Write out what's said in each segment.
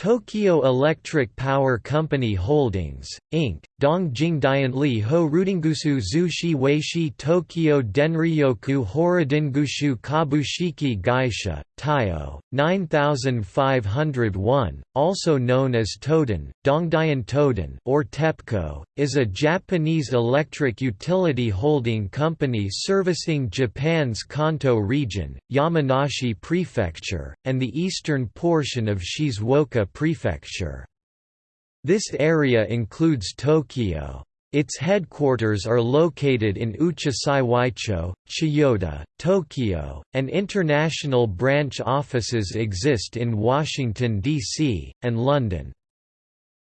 Tokyo Electric Power Company Holdings, Inc., Dongjingdianli Ho Rudingusu Zushi Weishi Tokyo Denryoku Horodingushu Kabushiki Gaisha, Taiyo, 9501, also known as Toden, Dongdian Toden or TEPCO, is a Japanese electric utility holding company servicing Japan's Kanto region, Yamanashi Prefecture, and the eastern portion of Shizuoka Prefecture. This area includes Tokyo. Its headquarters are located in Uchisaiwaicho, Chiyoda, Tokyo, and international branch offices exist in Washington, D.C., and London.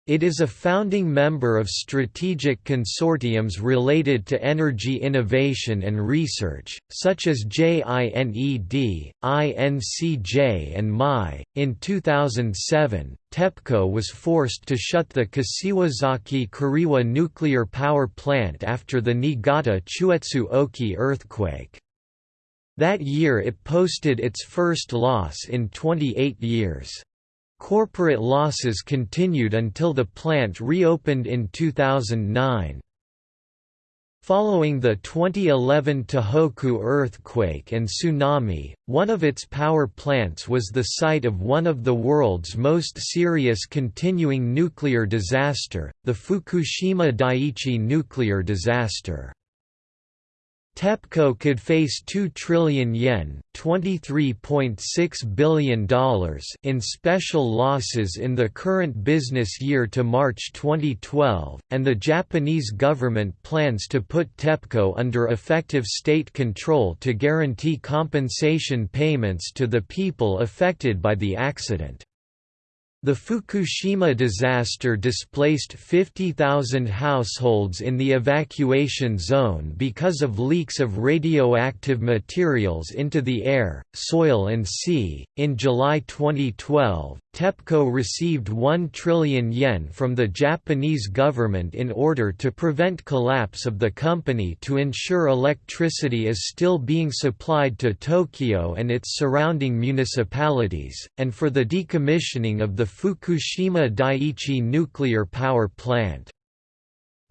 It is a founding member of strategic consortiums related to energy innovation and research, such as JINED, INCJ, and MI. In 2007, TEPCO was forced to shut the Kashiwazaki Kariwa nuclear power plant after the Niigata Chuetsu Oki earthquake. That year it posted its first loss in 28 years. Corporate losses continued until the plant reopened in 2009. Following the 2011 Tohoku earthquake and tsunami, one of its power plants was the site of one of the world's most serious continuing nuclear disaster, the Fukushima Daiichi nuclear disaster. TEPCO could face 2 trillion yen $23.6 billion in special losses in the current business year to March 2012, and the Japanese government plans to put TEPCO under effective state control to guarantee compensation payments to the people affected by the accident. The Fukushima disaster displaced 50,000 households in the evacuation zone because of leaks of radioactive materials into the air, soil, and sea. In July 2012, TEPCO received 1 trillion yen from the Japanese government in order to prevent collapse of the company to ensure electricity is still being supplied to Tokyo and its surrounding municipalities, and for the decommissioning of the Fukushima Daiichi nuclear power plant.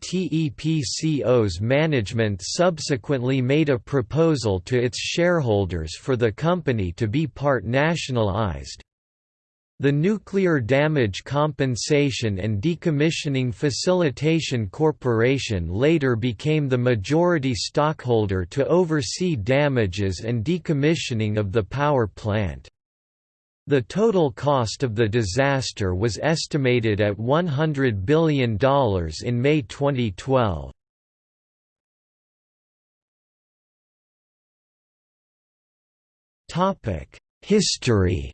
TEPCO's management subsequently made a proposal to its shareholders for the company to be part nationalized. The Nuclear Damage Compensation and Decommissioning Facilitation Corporation later became the majority stockholder to oversee damages and decommissioning of the power plant. The total cost of the disaster was estimated at $100 billion in May 2012. History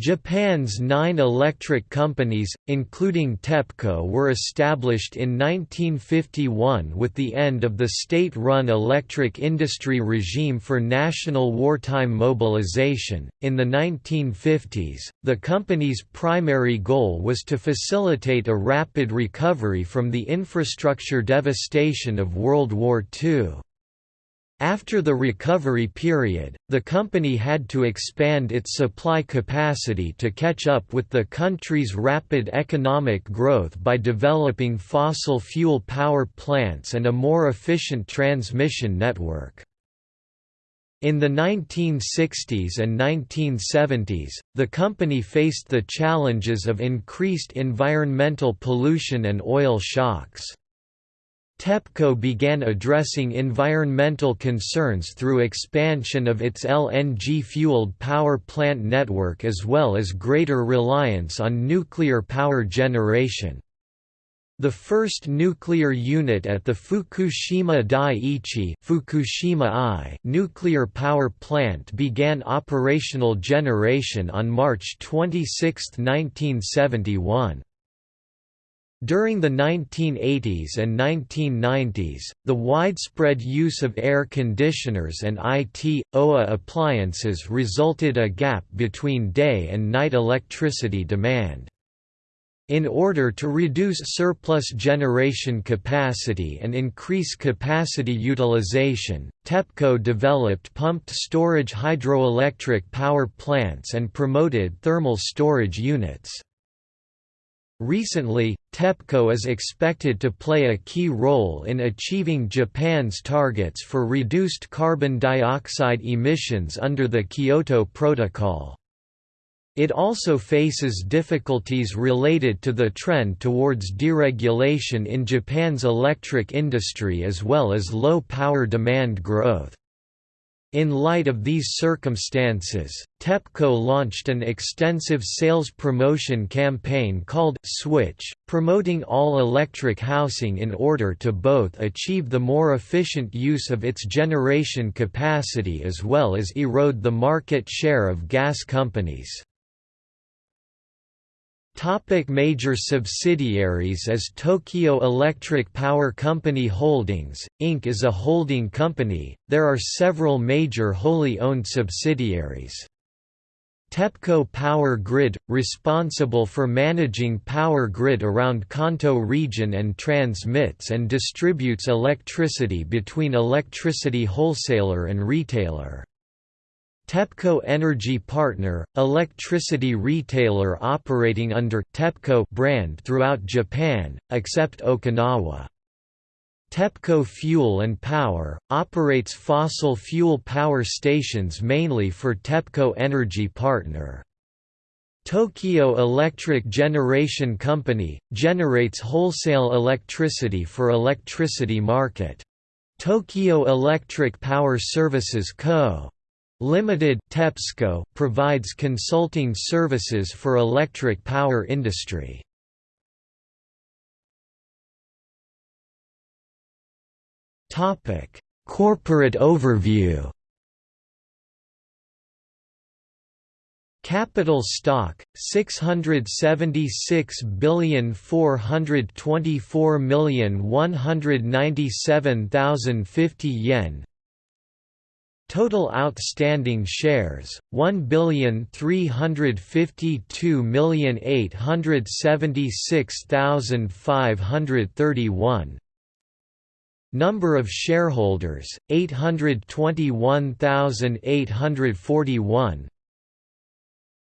Japan's nine electric companies, including TEPCO were established in 1951 with the end of the state-run electric industry regime for national wartime mobilization. In the 1950s, the company's primary goal was to facilitate a rapid recovery from the infrastructure devastation of World War II. After the recovery period, the company had to expand its supply capacity to catch up with the country's rapid economic growth by developing fossil fuel power plants and a more efficient transmission network. In the 1960s and 1970s, the company faced the challenges of increased environmental pollution and oil shocks. TEPCO began addressing environmental concerns through expansion of its LNG-fueled power plant network as well as greater reliance on nuclear power generation. The first nuclear unit at the Fukushima Daiichi Fukushima I nuclear power plant began operational generation on March 26, 1971. During the 1980s and 1990s, the widespread use of air conditioners and IT, OA appliances resulted a gap between day and night electricity demand. In order to reduce surplus generation capacity and increase capacity utilization, TEPCO developed pumped storage hydroelectric power plants and promoted thermal storage units. Recently, TEPCO is expected to play a key role in achieving Japan's targets for reduced carbon dioxide emissions under the Kyoto Protocol. It also faces difficulties related to the trend towards deregulation in Japan's electric industry as well as low power demand growth. In light of these circumstances, TEPCO launched an extensive sales promotion campaign called Switch, promoting all-electric housing in order to both achieve the more efficient use of its generation capacity as well as erode the market share of gas companies. Topic major subsidiaries As Tokyo Electric Power Company Holdings, Inc. is a holding company, there are several major wholly owned subsidiaries. TEPCO Power Grid, responsible for managing power grid around Kanto region and transmits and distributes electricity between electricity wholesaler and retailer. TEPCO Energy Partner, electricity retailer operating under TEPCO brand throughout Japan, except Okinawa. TEPCO Fuel and Power, operates fossil fuel power stations mainly for TEPCO Energy Partner. Tokyo Electric Generation Company, generates wholesale electricity for electricity market. Tokyo Electric Power Services Co. Limited TEPSCO provides consulting services for electric power industry. Topic: Corporate overview. Capital stock 676,424,197,050 yen Total outstanding shares 1,352,876,531 Number of shareholders 821,841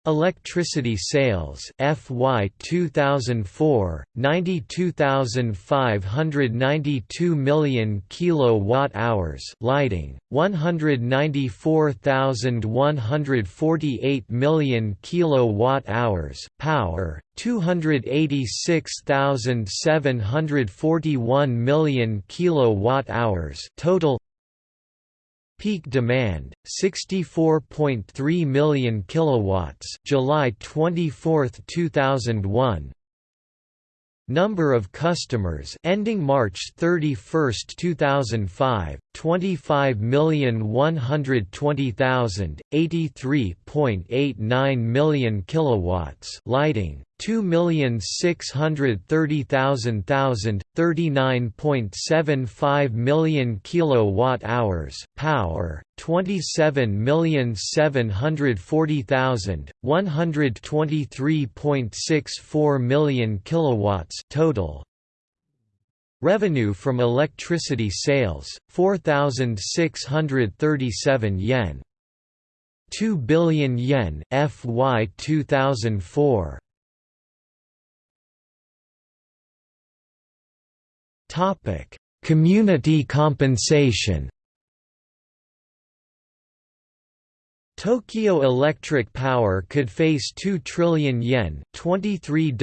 Electricity sales FY 2004 92592 million kilowatt hours lighting 194,148 million kilowatt hours power 286,741 million kilowatt hours total Peak demand 64.3 million kilowatts July 24, 2001 Number of customers ending March 31, 2005, 25,120,000, 83.89 million kilowatts lighting, 2,630,000 39.75 million kilowatt hours power 27,740,000 123.64 million kilowatts total. Revenue from electricity sales 4637 yen. 2 billion yen FY 2004 Topic: Community compensation. Tokyo Electric Power could face 2 trillion yen $23.60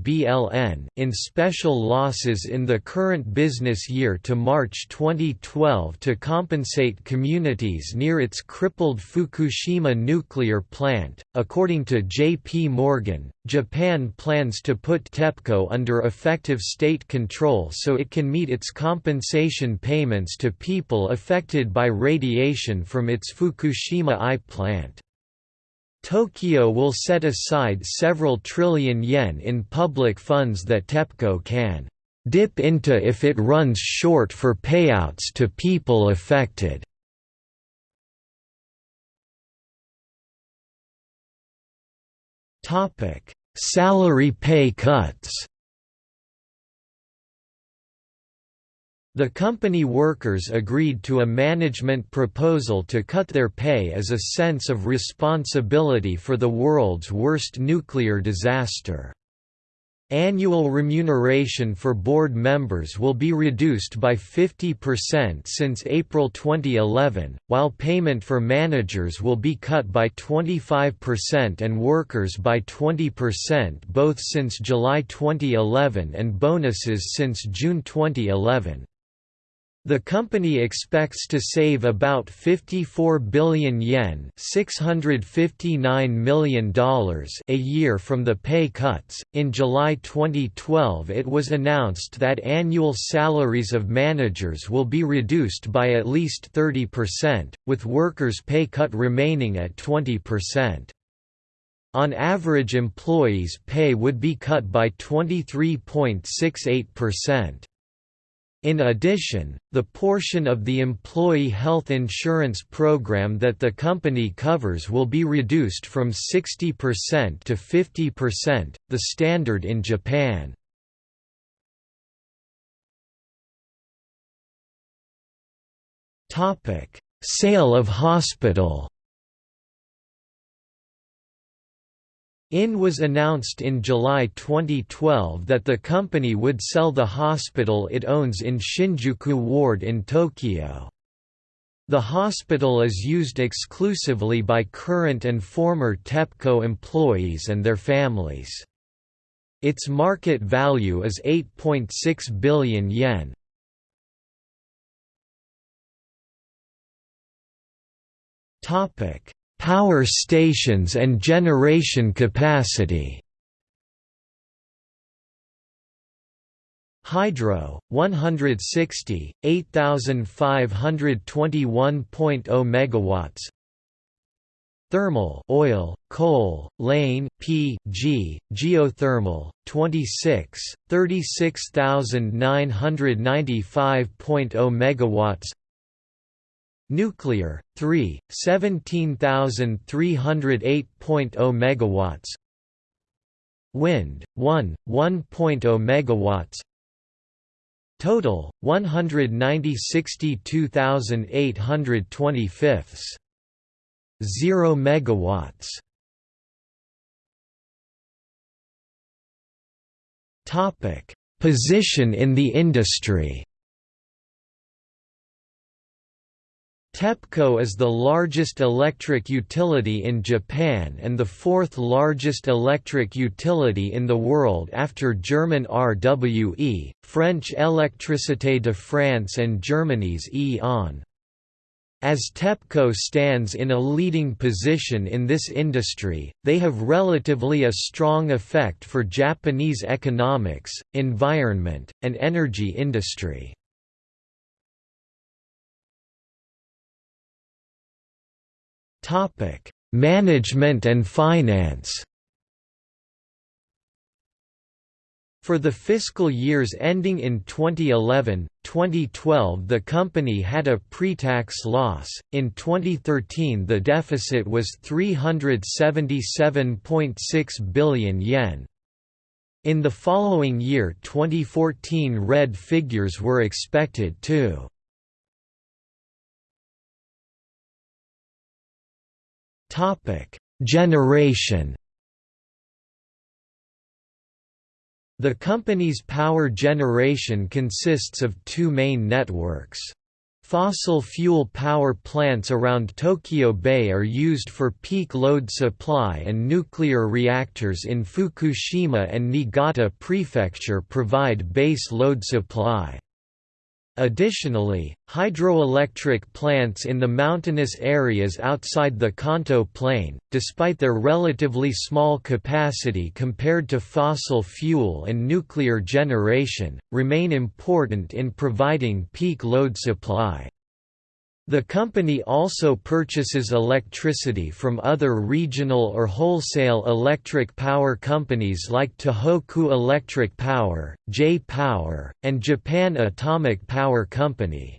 BLN in special losses in the current business year to March 2012 to compensate communities near its crippled Fukushima nuclear plant. According to J.P. Morgan, Japan plans to put TEPCO under effective state control so it can meet its compensation payments to people affected by radiation from its Fukushima I plant. Tokyo will set aside several trillion yen in public funds that TEPCO can dip into if it runs short for payouts to people affected. Salary pay cuts The company workers agreed to a management proposal to cut their pay as a sense of responsibility for the world's worst nuclear disaster. Annual remuneration for board members will be reduced by 50% since April 2011, while payment for managers will be cut by 25% and workers by 20% both since July 2011 and bonuses since June 2011. The company expects to save about 54 billion yen $659 million a year from the pay cuts. In July 2012 it was announced that annual salaries of managers will be reduced by at least 30%, with workers' pay cut remaining at 20%. On average employees' pay would be cut by 23.68%. In addition, the portion of the employee health insurance program that the company covers will be reduced from 60% to 50%, the standard in Japan. Sale of hospital IN was announced in July 2012 that the company would sell the hospital it owns in Shinjuku Ward in Tokyo. The hospital is used exclusively by current and former TEPCO employees and their families. Its market value is 8.6 billion yen. Topic: Power stations and generation capacity. Hydro 160 8521.0 megawatts. Thermal oil, coal, lane, P, G, geothermal 26 36995.0 megawatts Nuclear 3 17308.0 megawatts. Wind 1 1.0 megawatts. Total 190,62825 0 megawatts. Topic. Position in the industry TEPCO is the largest electric utility in Japan and the fourth largest electric utility in the world after German RWE, French Électricité de France and Germany's E.ON. As TEPCO stands in a leading position in this industry, they have relatively a strong effect for Japanese economics, environment, and energy industry. Topic: Management and finance. For the fiscal years ending in 2011, 2012 the company had a pre-tax loss, in 2013 the deficit was 377.6 billion yen. In the following year 2014 red figures were expected too. Topic: Generation. The company's power generation consists of two main networks. Fossil fuel power plants around Tokyo Bay are used for peak load supply and nuclear reactors in Fukushima and Niigata Prefecture provide base load supply. Additionally, hydroelectric plants in the mountainous areas outside the Kanto Plain, despite their relatively small capacity compared to fossil fuel and nuclear generation, remain important in providing peak load supply. The company also purchases electricity from other regional or wholesale electric power companies like Tohoku Electric Power, J-Power, and Japan Atomic Power Company.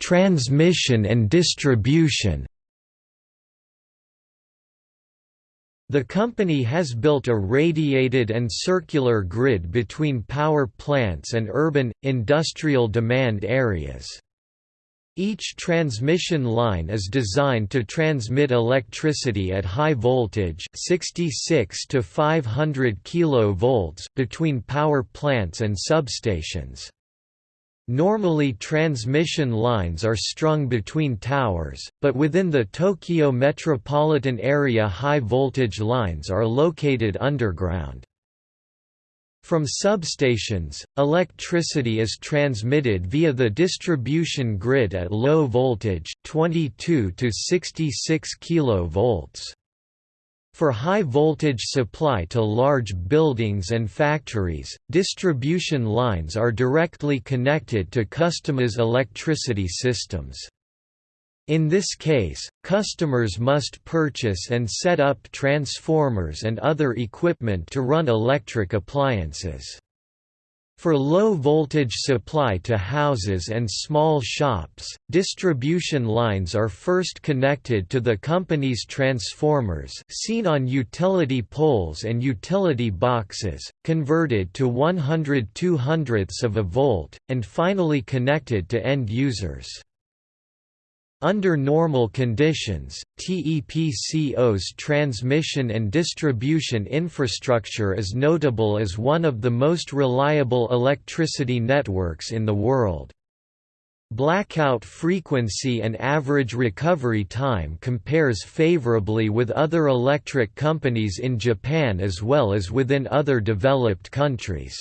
Transmission and distribution The company has built a radiated and circular grid between power plants and urban, industrial demand areas. Each transmission line is designed to transmit electricity at high voltage 66 to 500 kV between power plants and substations. Normally transmission lines are strung between towers, but within the Tokyo metropolitan area high voltage lines are located underground. From substations, electricity is transmitted via the distribution grid at low voltage 22 to 66 kV. For high voltage supply to large buildings and factories, distribution lines are directly connected to customers' electricity systems. In this case, customers must purchase and set up transformers and other equipment to run electric appliances. For low-voltage supply to houses and small shops, distribution lines are first connected to the company's transformers seen on utility poles and utility boxes, converted to 100 200ths of a volt, and finally connected to end users. Under normal conditions, TEPCO's transmission and distribution infrastructure is notable as one of the most reliable electricity networks in the world. Blackout frequency and average recovery time compares favorably with other electric companies in Japan as well as within other developed countries.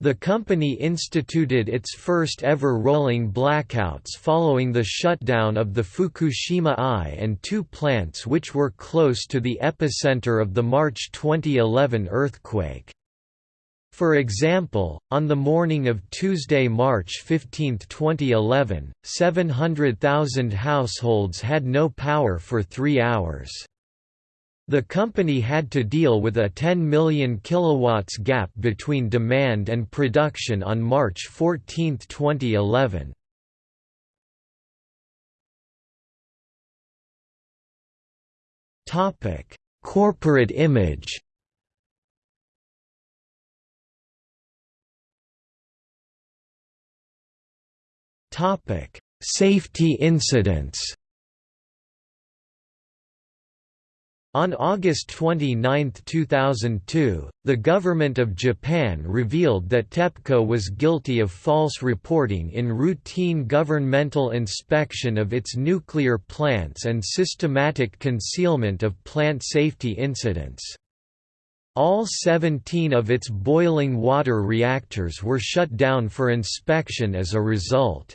The company instituted its first ever rolling blackouts following the shutdown of the Fukushima I and II plants which were close to the epicenter of the March 2011 earthquake. For example, on the morning of Tuesday, March 15, 2011, 700,000 households had no power for three hours. The company had to deal with a 10 million kilowatts gap between demand and production on March 14, 2011. Topic: Corporate image. Topic: Safety incidents. On August 29, 2002, the Government of Japan revealed that TEPCO was guilty of false reporting in routine governmental inspection of its nuclear plants and systematic concealment of plant safety incidents. All 17 of its boiling water reactors were shut down for inspection as a result.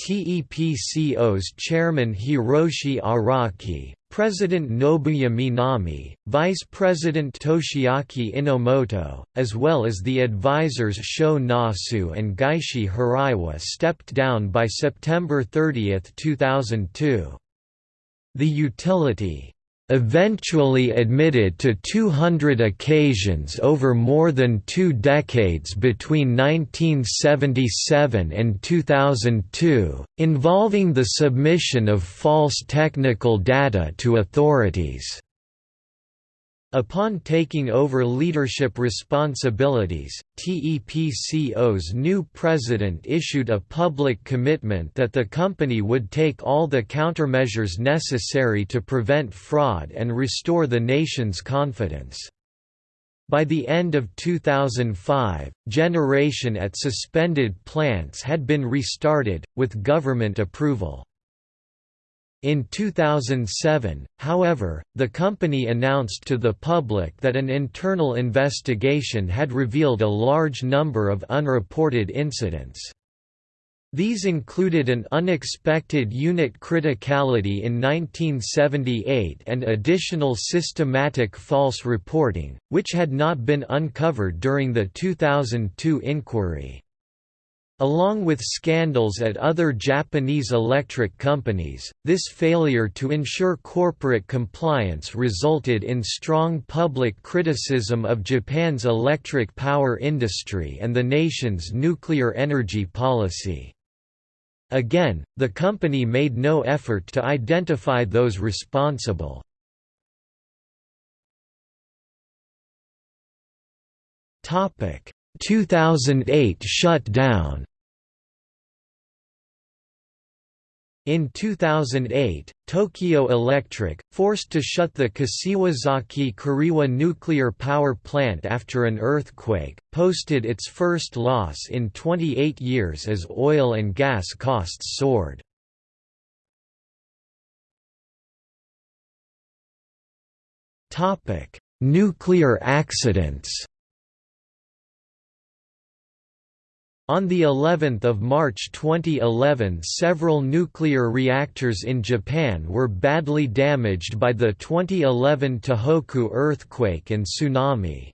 TEPCO's chairman Hiroshi Araki, President Nobuya Minami, Vice President Toshiaki Enomoto, as well as the advisors Sho Nasu and Gaishi Hiraiwa stepped down by September 30, 2002. The utility eventually admitted to 200 occasions over more than two decades between 1977 and 2002, involving the submission of false technical data to authorities. Upon taking over leadership responsibilities, TEPCO's new president issued a public commitment that the company would take all the countermeasures necessary to prevent fraud and restore the nation's confidence. By the end of 2005, generation at suspended plants had been restarted, with government approval. In 2007, however, the company announced to the public that an internal investigation had revealed a large number of unreported incidents. These included an unexpected unit criticality in 1978 and additional systematic false reporting, which had not been uncovered during the 2002 inquiry. Along with scandals at other Japanese electric companies, this failure to ensure corporate compliance resulted in strong public criticism of Japan's electric power industry and the nation's nuclear energy policy. Again, the company made no effort to identify those responsible. Topic 2008 shutdown. In 2008, Tokyo Electric, forced to shut the Kashiwazaki Kariwa nuclear power plant after an earthquake, posted its first loss in 28 years as oil and gas costs soared. Nuclear accidents On the 11th of March 2011 several nuclear reactors in Japan were badly damaged by the 2011 Tohoku earthquake and tsunami.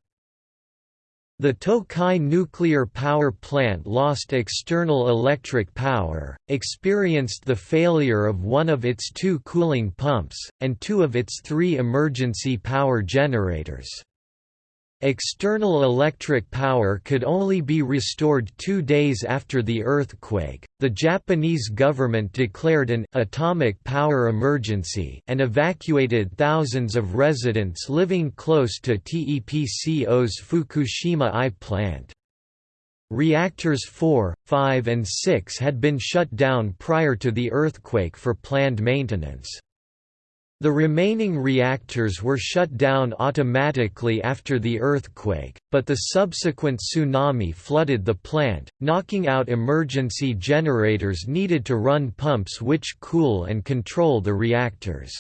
The Tokai nuclear power plant lost external electric power, experienced the failure of one of its two cooling pumps, and two of its three emergency power generators. External electric power could only be restored two days after the earthquake. The Japanese government declared an atomic power emergency and evacuated thousands of residents living close to TEPCO's Fukushima I plant. Reactors 4, 5 and 6 had been shut down prior to the earthquake for planned maintenance. The remaining reactors were shut down automatically after the earthquake, but the subsequent tsunami flooded the plant, knocking out emergency generators needed to run pumps which cool and control the reactors.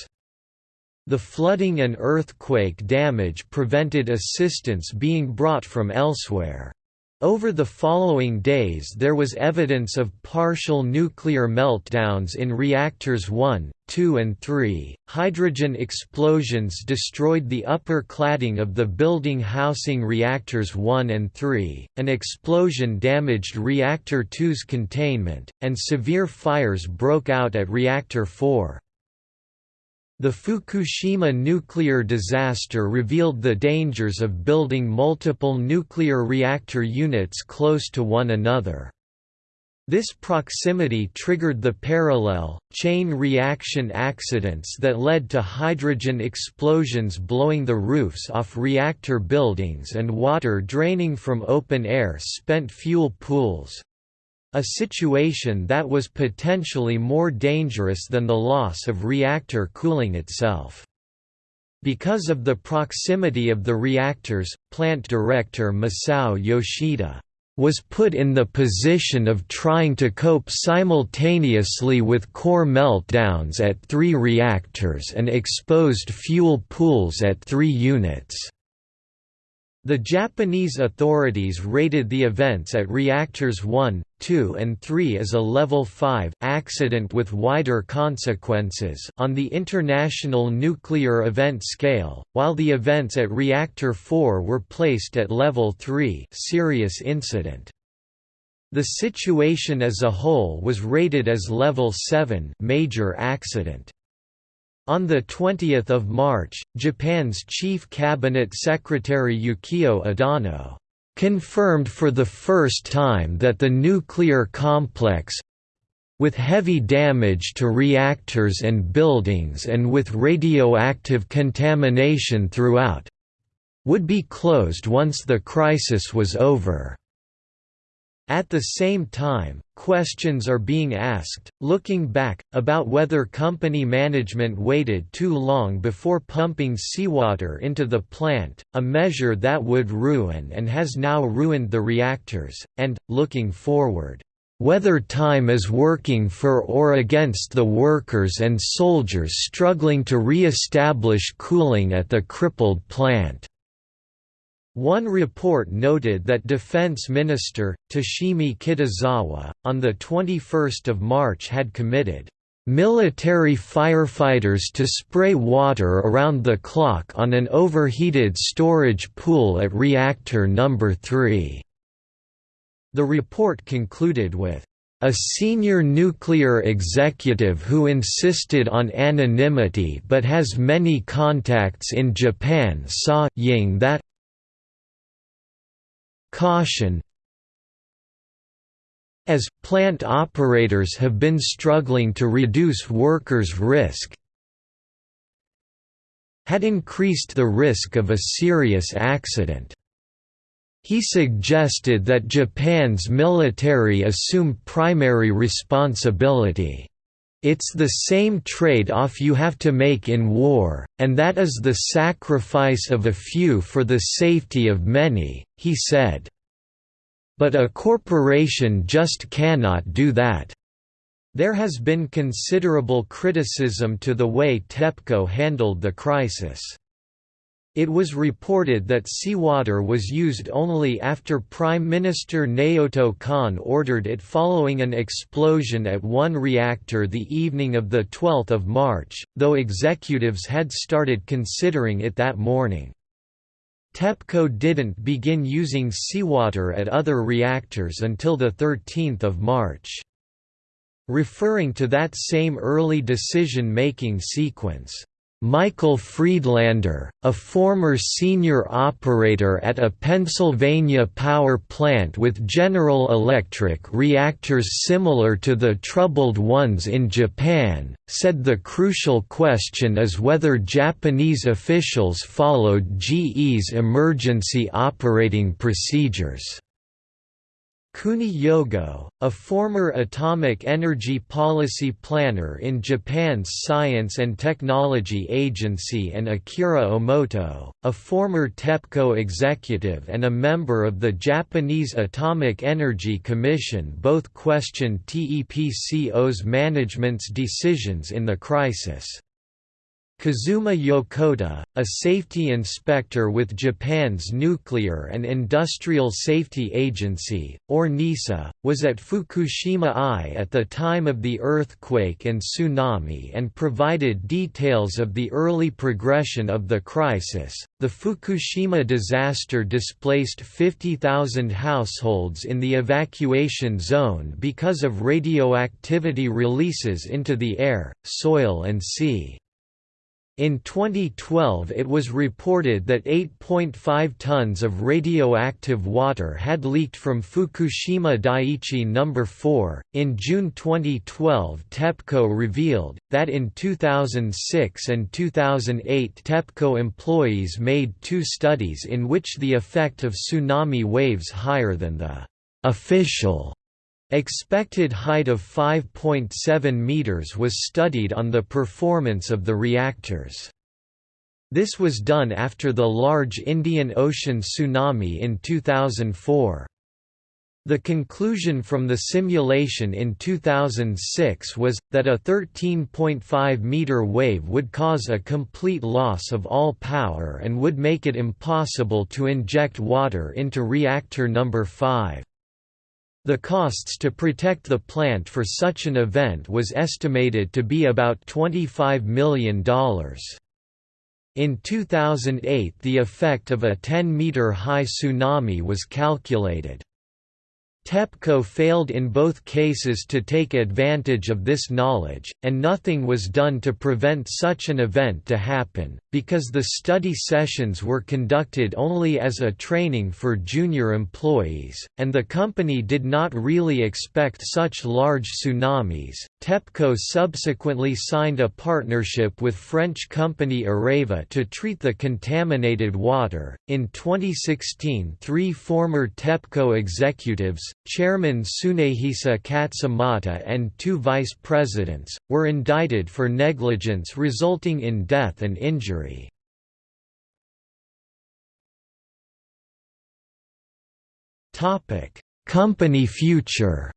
The flooding and earthquake damage prevented assistance being brought from elsewhere. Over the following days there was evidence of partial nuclear meltdowns in reactors 1, 2 and 3. Hydrogen explosions destroyed the upper cladding of the building housing reactors 1 and 3, an explosion damaged reactor 2's containment, and severe fires broke out at reactor 4. The Fukushima nuclear disaster revealed the dangers of building multiple nuclear reactor units close to one another. This proximity triggered the parallel, chain reaction accidents that led to hydrogen explosions blowing the roofs off reactor buildings and water draining from open-air spent fuel pools, a situation that was potentially more dangerous than the loss of reactor cooling itself. Because of the proximity of the reactors, plant director Masao Yoshida was put in the position of trying to cope simultaneously with core meltdowns at three reactors and exposed fuel pools at three units. The Japanese authorities rated the events at reactors 1, 2 and 3 as a level 5 accident with wider consequences on the International Nuclear Event Scale, while the events at reactor 4 were placed at level 3 serious incident. The situation as a whole was rated as level 7 major accident. On 20 March, Japan's Chief Cabinet Secretary Yukio Edano confirmed for the first time that the nuclear complex with heavy damage to reactors and buildings and with radioactive contamination throughout would be closed once the crisis was over. At the same time, questions are being asked, looking back, about whether company management waited too long before pumping seawater into the plant, a measure that would ruin and has now ruined the reactors, and, looking forward, whether time is working for or against the workers and soldiers struggling to re-establish cooling at the crippled plant. One report noted that Defense Minister, Toshimi Kitazawa, on 21 March had committed military firefighters to spray water around the clock on an overheated storage pool at reactor number 3. The report concluded with a senior nuclear executive who insisted on anonymity but has many contacts in Japan saw Ying that Caution as plant operators have been struggling to reduce workers' risk had increased the risk of a serious accident. He suggested that Japan's military assume primary responsibility. It's the same trade-off you have to make in war, and that is the sacrifice of a few for the safety of many, he said. But a corporation just cannot do that. There has been considerable criticism to the way TEPCO handled the crisis. It was reported that seawater was used only after Prime Minister Naoto Kan ordered it following an explosion at one reactor the evening of 12 March, though executives had started considering it that morning. TEPCO didn't begin using seawater at other reactors until 13 March. Referring to that same early decision-making sequence, Michael Friedlander, a former senior operator at a Pennsylvania power plant with General Electric reactors similar to the troubled ones in Japan, said the crucial question is whether Japanese officials followed GE's emergency operating procedures. Kuni Yogo, a former atomic energy policy planner in Japan's Science and Technology Agency and Akira Omoto, a former TEPCO executive and a member of the Japanese Atomic Energy Commission both questioned TEPCO's management's decisions in the crisis. Kazuma Yokota, a safety inspector with Japan's Nuclear and Industrial Safety Agency, or NISA, was at Fukushima I at the time of the earthquake and tsunami and provided details of the early progression of the crisis. The Fukushima disaster displaced 50,000 households in the evacuation zone because of radioactivity releases into the air, soil and sea. In 2012 it was reported that 8.5 tons of radioactive water had leaked from Fukushima Daiichi No. 4. In June 2012 TEPCO revealed, that in 2006 and 2008 TEPCO employees made two studies in which the effect of tsunami waves higher than the official Expected height of 5.7 meters was studied on the performance of the reactors. This was done after the large Indian Ocean tsunami in 2004. The conclusion from the simulation in 2006 was, that a 13.5-meter wave would cause a complete loss of all power and would make it impossible to inject water into reactor number 5. The costs to protect the plant for such an event was estimated to be about $25 million. In 2008 the effect of a 10-meter high tsunami was calculated. TEPCO failed in both cases to take advantage of this knowledge, and nothing was done to prevent such an event to happen, because the study sessions were conducted only as a training for junior employees, and the company did not really expect such large tsunamis. TEPCO subsequently signed a partnership with French company Areva to treat the contaminated water. In 2016, three former TEPCO executives, Chairman Tsunehisa Katsumata and two vice presidents, were indicted for negligence resulting in death and injury. Company future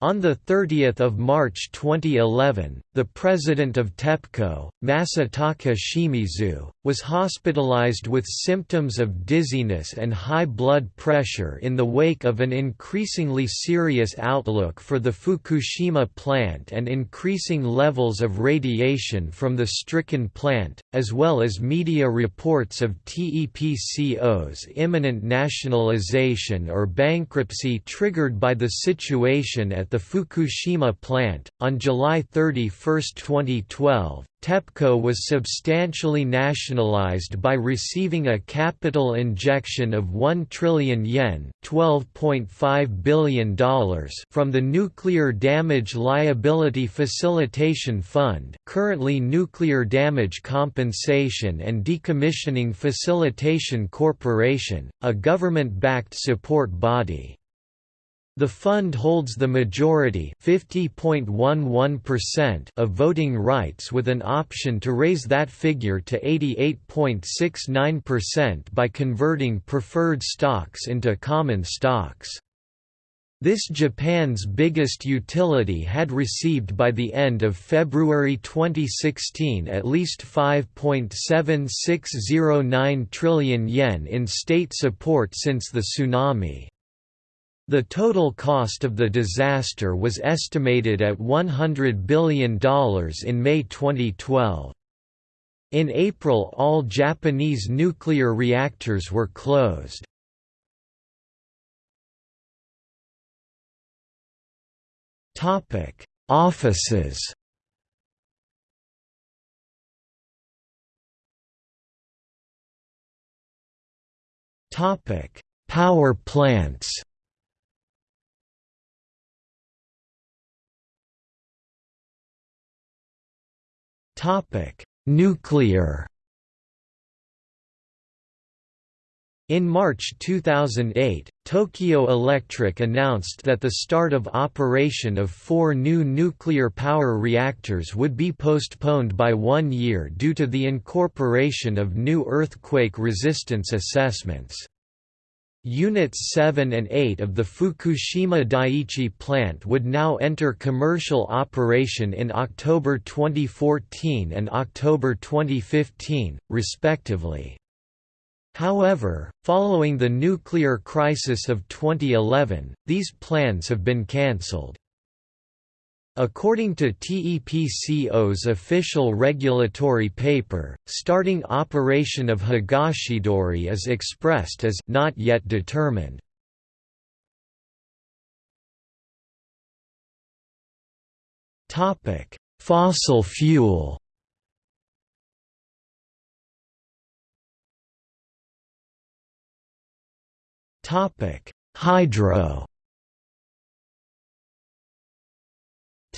On 30 March 2011, the president of TEPCO, Masataka Shimizu, was hospitalized with symptoms of dizziness and high blood pressure in the wake of an increasingly serious outlook for the Fukushima plant and increasing levels of radiation from the stricken plant, as well as media reports of TEPCO's imminent nationalization or bankruptcy triggered by the situation at at the Fukushima plant. On July 31, 2012, TEPCO was substantially nationalized by receiving a capital injection of 1 trillion yen $12.5 billion from the Nuclear Damage Liability Facilitation Fund currently Nuclear Damage Compensation and Decommissioning Facilitation Corporation, a government-backed support body. The fund holds the majority of voting rights with an option to raise that figure to 88.69% by converting preferred stocks into common stocks. This Japan's biggest utility had received by the end of February 2016 at least 5.7609 trillion yen in state support since the tsunami. The total cost of the disaster was estimated at $100 billion in May 2012. In April all Japanese nuclear reactors were closed. Offices Power plants Topic: Nuclear. In March 2008, Tokyo Electric announced that the start of operation of four new nuclear power reactors would be postponed by one year due to the incorporation of new earthquake resistance assessments. Units 7 and 8 of the Fukushima Daiichi plant would now enter commercial operation in October 2014 and October 2015, respectively. However, following the nuclear crisis of 2011, these plans have been cancelled. According to TEPCO's official regulatory paper, starting operation of Higashidori is expressed as not yet determined. Topic: Fossil fuel. Topic: Hydro.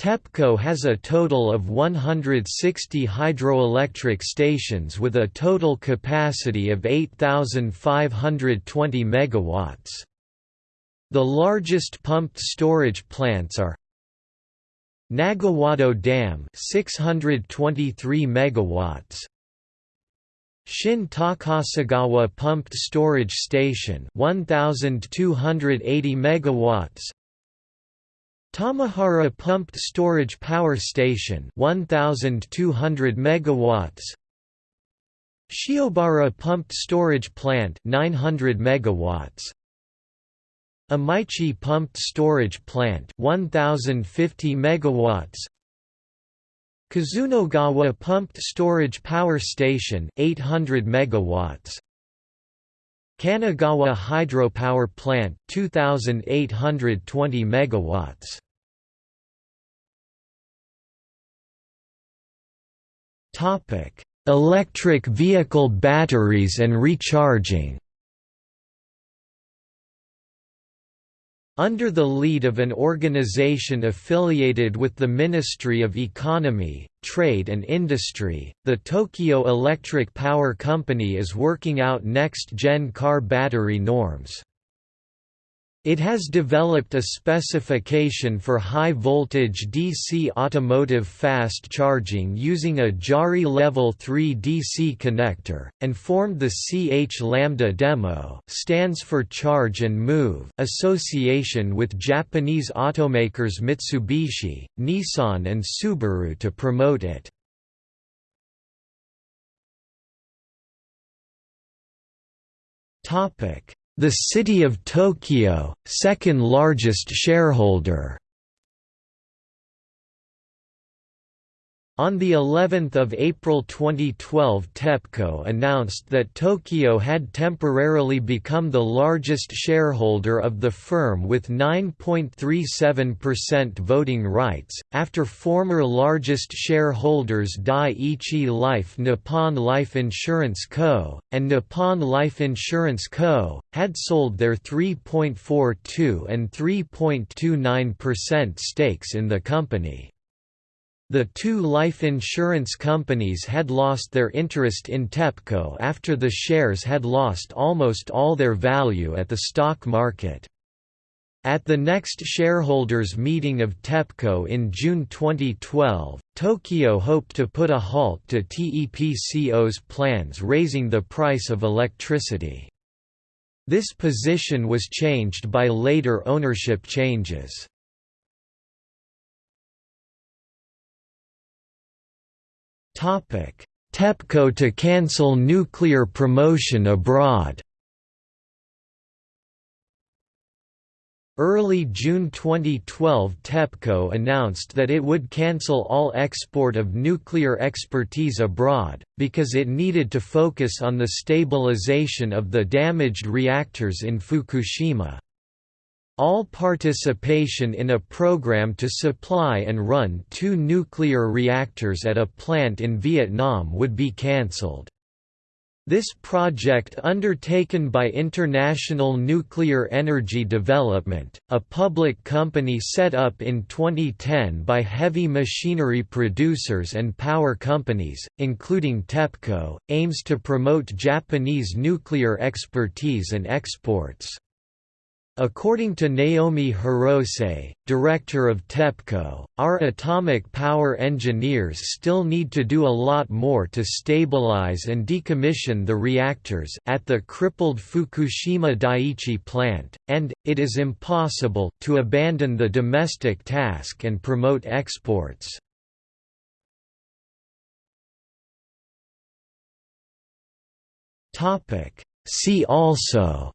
TEPCO has a total of 160 hydroelectric stations with a total capacity of 8,520 MW. The largest pumped storage plants are Nagawado Dam 623 MW Shin Takasegawa Pumped Storage Station 1280 MW Tamahara Pumped Storage Power Station 1200 megawatts. Shiobara Pumped Storage Plant 900 megawatts. Imaichi Pumped Storage Plant 1050 megawatts. Kazunogawa Pumped Storage Power Station 800 megawatts Kannagawa Hydropower Plant 2820 megawatts. Topic Electric vehicle batteries and recharging Under the lead of an organization affiliated with the Ministry of Economy, Trade and Industry, the Tokyo Electric Power Company is working out next-gen car battery norms. It has developed a specification for high-voltage DC automotive fast charging using a JARI Level 3 DC connector, and formed the CHAdeMO stands for Charge and Move association with Japanese automakers Mitsubishi, Nissan and Subaru to promote it. Topic the City of Tokyo, second largest shareholder On the 11th of April 2012 TEPCO announced that Tokyo had temporarily become the largest shareholder of the firm with 9.37% voting rights, after former largest shareholders Dai-ichi Life Nippon Life Insurance Co., and Nippon Life Insurance Co., had sold their 3.42 and 3.29% stakes in the company. The two life insurance companies had lost their interest in TEPCO after the shares had lost almost all their value at the stock market. At the next shareholders' meeting of TEPCO in June 2012, Tokyo hoped to put a halt to TEPCO's plans raising the price of electricity. This position was changed by later ownership changes. TEPCO to cancel nuclear promotion abroad Early June 2012 TEPCO announced that it would cancel all export of nuclear expertise abroad, because it needed to focus on the stabilization of the damaged reactors in Fukushima. All participation in a program to supply and run two nuclear reactors at a plant in Vietnam would be cancelled. This project undertaken by International Nuclear Energy Development, a public company set up in 2010 by heavy machinery producers and power companies, including TEPCO, aims to promote Japanese nuclear expertise and exports. According to Naomi Hirose, director of TEPCO, our atomic power engineers still need to do a lot more to stabilize and decommission the reactors at the crippled Fukushima Daiichi plant, and, it is impossible to abandon the domestic task and promote exports. See also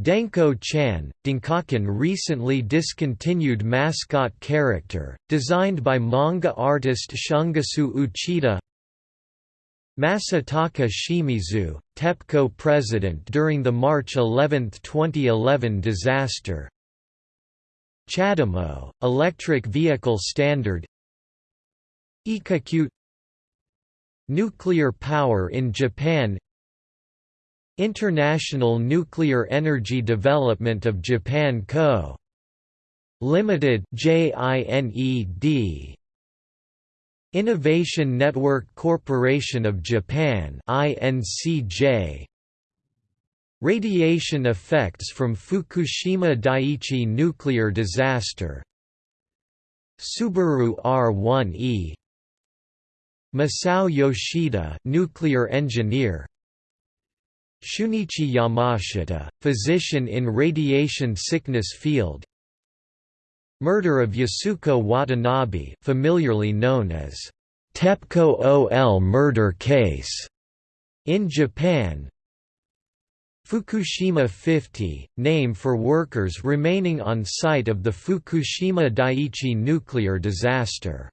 Denko Chan, Dinkaken recently discontinued mascot character, designed by manga artist Shungiku Uchida. Masataka Shimizu, TEPCO president during the March 11, 2011 disaster. CHAdeMO, electric vehicle standard. Ikacute Nuclear power in Japan International Nuclear Energy Development of Japan Co. Limited JINED Innovation Network Corporation of Japan INCJ Radiation effects from Fukushima Daiichi nuclear disaster. Subaru R1E Masao Yoshida nuclear engineer Shunichi Yamashita, physician in radiation sickness field. Murder of Yasuko Watanabe familiarly known as TEPCO OL murder case in Japan. Fukushima 50, name for workers remaining on site of the Fukushima Daiichi nuclear disaster